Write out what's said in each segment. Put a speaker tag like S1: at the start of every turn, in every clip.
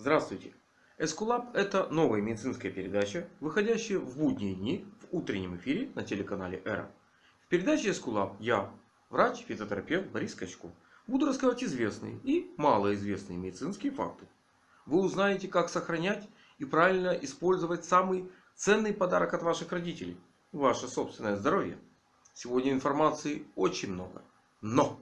S1: Здравствуйте! Эскулап это новая медицинская передача, выходящая в будние дни в утреннем эфире на телеканале Эра. В передаче Эскулап я, врач-фитотерапевт Борис Качко, буду рассказывать известные и малоизвестные медицинские факты. Вы узнаете, как сохранять и правильно использовать самый ценный подарок от ваших родителей – ваше собственное здоровье. Сегодня информации очень много, но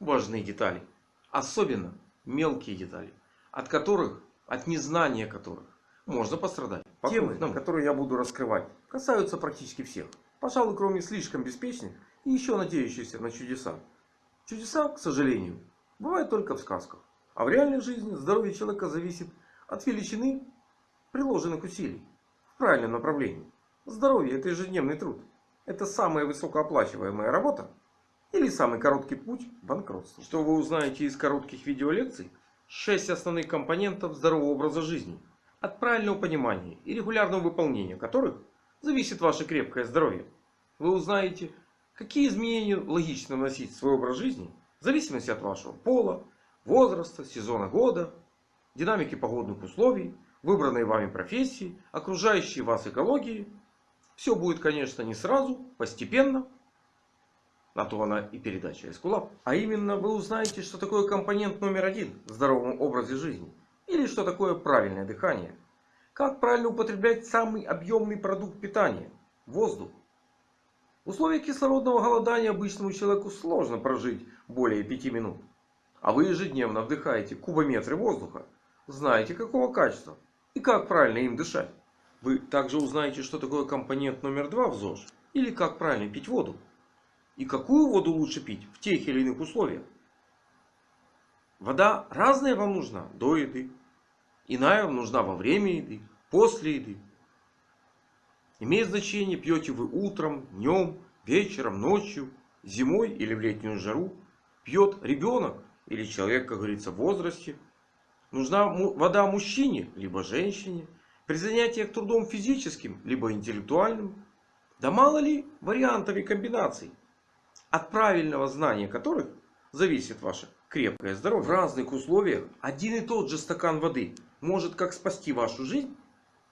S1: важны детали, особенно мелкие детали от которых, от незнания которых можно пострадать. Темы, которые я буду раскрывать, касаются практически всех. Пожалуй, кроме слишком беспечных и еще надеющихся на чудеса. Чудеса, к сожалению, бывают только в сказках. А в реальной жизни здоровье человека зависит от величины приложенных усилий в правильном направлении. Здоровье это ежедневный труд. Это самая высокооплачиваемая работа или самый короткий путь к банкротству. Что вы узнаете из коротких видеолекций, 6 основных компонентов здорового образа жизни, от правильного понимания и регулярного выполнения которых зависит ваше крепкое здоровье. Вы узнаете, какие изменения логично вносить в свой образ жизни в зависимости от вашего пола, возраста, сезона года, динамики погодных условий, выбранной вами профессии, окружающей вас экологии. Все будет, конечно, не сразу, постепенно. На то она и передача Эскулап. А именно вы узнаете, что такое компонент номер один в здоровом образе жизни. Или что такое правильное дыхание. Как правильно употреблять самый объемный продукт питания. Воздух. В условиях кислородного голодания обычному человеку сложно прожить более 5 минут. А вы ежедневно вдыхаете кубометры воздуха. Знаете какого качества и как правильно им дышать. Вы также узнаете, что такое компонент номер два в ЗОЖ. Или как правильно пить воду. И какую воду лучше пить в тех или иных условиях. Вода разная вам нужна до еды. Иная вам нужна во время еды, после еды. Имеет значение, пьете вы утром, днем, вечером, ночью, зимой или в летнюю жару. Пьет ребенок или человек, как говорится, в возрасте. Нужна вода мужчине, либо женщине. При занятиях трудом физическим, либо интеллектуальным. Да мало ли вариантов и комбинаций от правильного знания которых зависит ваше крепкое здоровье. В разных условиях один и тот же стакан воды может как спасти вашу жизнь,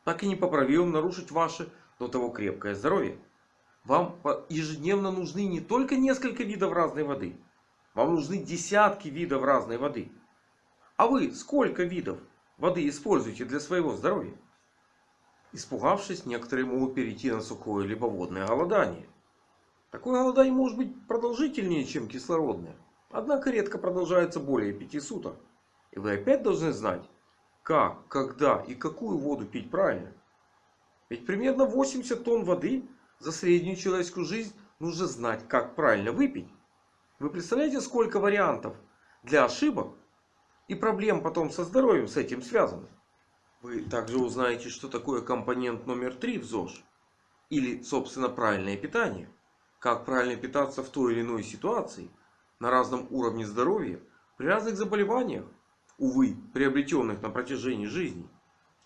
S1: так и непоправимо нарушить ваше до того крепкое здоровье. Вам ежедневно нужны не только несколько видов разной воды. Вам нужны десятки видов разной воды. А вы сколько видов воды используете для своего здоровья? Испугавшись, некоторые могут перейти на сухое либо водное голодание. Такое голодание может быть продолжительнее, чем кислородное. Однако редко продолжается более 5 суток. И вы опять должны знать, как, когда и какую воду пить правильно. Ведь примерно 80 тонн воды за среднюю человеческую жизнь нужно знать, как правильно выпить. Вы представляете, сколько вариантов для ошибок и проблем потом со здоровьем с этим связано? Вы также узнаете, что такое компонент номер 3 в ЗОЖ. Или, собственно, правильное питание. Как правильно питаться в той или иной ситуации, на разном уровне здоровья, при разных заболеваниях, увы, приобретенных на протяжении жизни.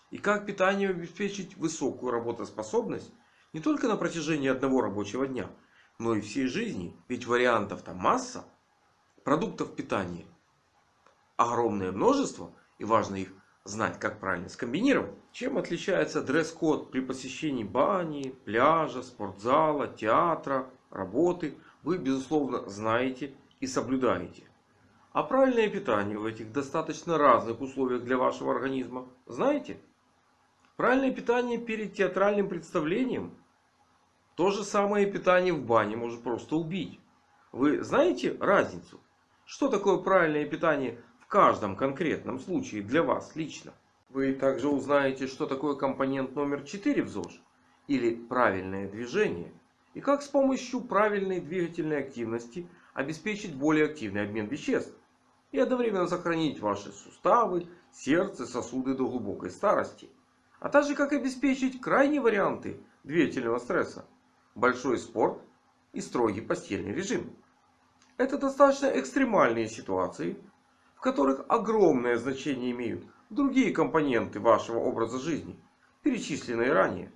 S1: И как питание обеспечить высокую работоспособность не только на протяжении одного рабочего дня, но и всей жизни. Ведь вариантов там масса. Продуктов питания огромное множество. И важно их знать, как правильно скомбинировать. Чем отличается дресс-код при посещении бани, пляжа, спортзала, театра, работы вы безусловно знаете и соблюдаете. А правильное питание в этих достаточно разных условиях для вашего организма знаете? Правильное питание перед театральным представлением. То же самое питание в бане может просто убить. Вы знаете разницу? Что такое правильное питание в каждом конкретном случае для вас лично? Вы также узнаете, что такое компонент номер 4 в ЗОЖ. Или правильное движение. И как с помощью правильной двигательной активности обеспечить более активный обмен веществ. И одновременно сохранить ваши суставы, сердце, сосуды до глубокой старости. А также как обеспечить крайние варианты двигательного стресса. Большой спорт и строгий постельный режим. Это достаточно экстремальные ситуации, в которых огромное значение имеют другие компоненты вашего образа жизни, перечисленные ранее.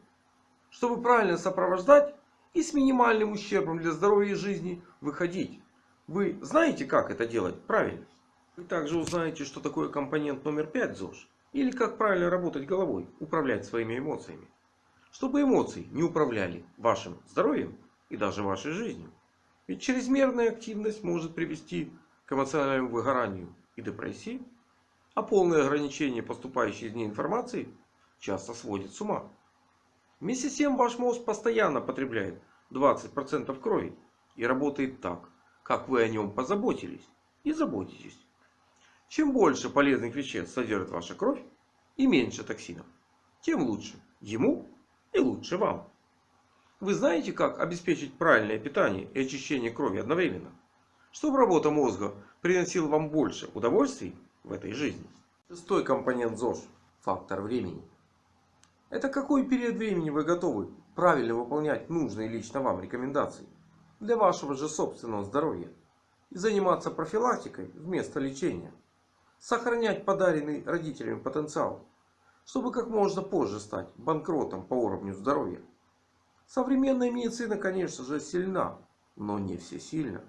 S1: Чтобы правильно сопровождать и с минимальным ущербом для здоровья и жизни выходить. Вы знаете, как это делать правильно? Вы также узнаете, что такое компонент номер 5 ЗОЖ. Или как правильно работать головой, управлять своими эмоциями. Чтобы эмоции не управляли вашим здоровьем и даже вашей жизнью. Ведь чрезмерная активность может привести к эмоциональному выгоранию и депрессии. А полное ограничение поступающей из ней информации часто сводит с ума. Вместе с тем ваш мозг постоянно потребляет 20% крови. И работает так, как вы о нем позаботились и заботитесь. Чем больше полезных веществ содержит ваша кровь и меньше токсинов, тем лучше ему и лучше вам. Вы знаете, как обеспечить правильное питание и очищение крови одновременно? Чтобы работа мозга приносила вам больше удовольствий в этой жизни. Шестой компонент ЗОЖ – фактор времени. Это какой период времени вы готовы правильно выполнять нужные лично вам рекомендации для вашего же собственного здоровья и заниматься профилактикой вместо лечения. Сохранять подаренный родителями потенциал, чтобы как можно позже стать банкротом по уровню здоровья. Современная медицина, конечно же, сильна, но не всесильна.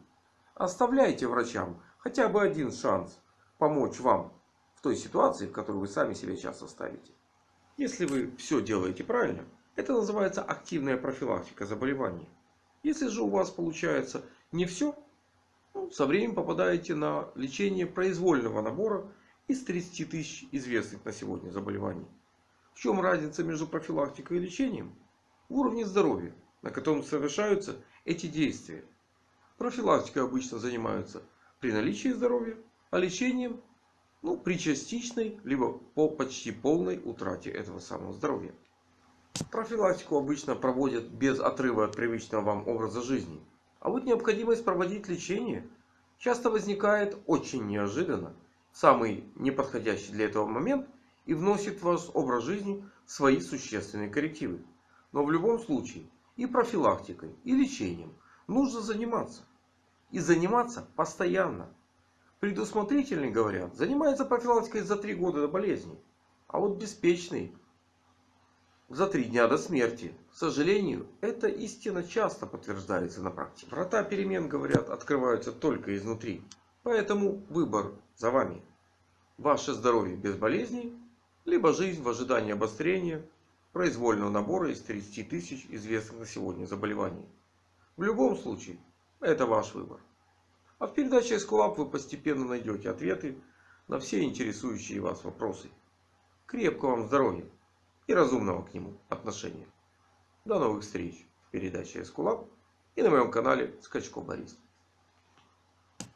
S1: Оставляйте врачам хотя бы один шанс помочь вам в той ситуации, в которой вы сами себя часто ставите. Если вы все делаете правильно, это называется активная профилактика заболеваний. Если же у вас получается не все, ну, со временем попадаете на лечение произвольного набора из 30 тысяч известных на сегодня заболеваний. В чем разница между профилактикой и лечением? В уровне здоровья, на котором совершаются эти действия. Профилактикой обычно занимаются при наличии здоровья, а лечением ну, при частичной, либо по почти полной утрате этого самого здоровья. Профилактику обычно проводят без отрыва от привычного вам образа жизни. А вот необходимость проводить лечение часто возникает очень неожиданно. Самый неподходящий для этого момент и вносит в ваш образ жизни свои существенные коррективы. Но в любом случае и профилактикой, и лечением нужно заниматься. И заниматься постоянно. Предусмотрительный, говорят, занимается профилактикой за три года до болезни. А вот беспечный за три дня до смерти. К сожалению, эта истина часто подтверждается на практике. Врата перемен, говорят, открываются только изнутри. Поэтому выбор за вами. Ваше здоровье без болезней, либо жизнь в ожидании обострения произвольного набора из 30 тысяч известных на сегодня заболеваний. В любом случае, это ваш выбор. А в передаче Эскулап вы постепенно найдете ответы на все интересующие вас вопросы. Крепкого вам здоровья! и разумного к нему отношения. До новых встреч в передаче Эскулап и на моем канале Скачко Борис.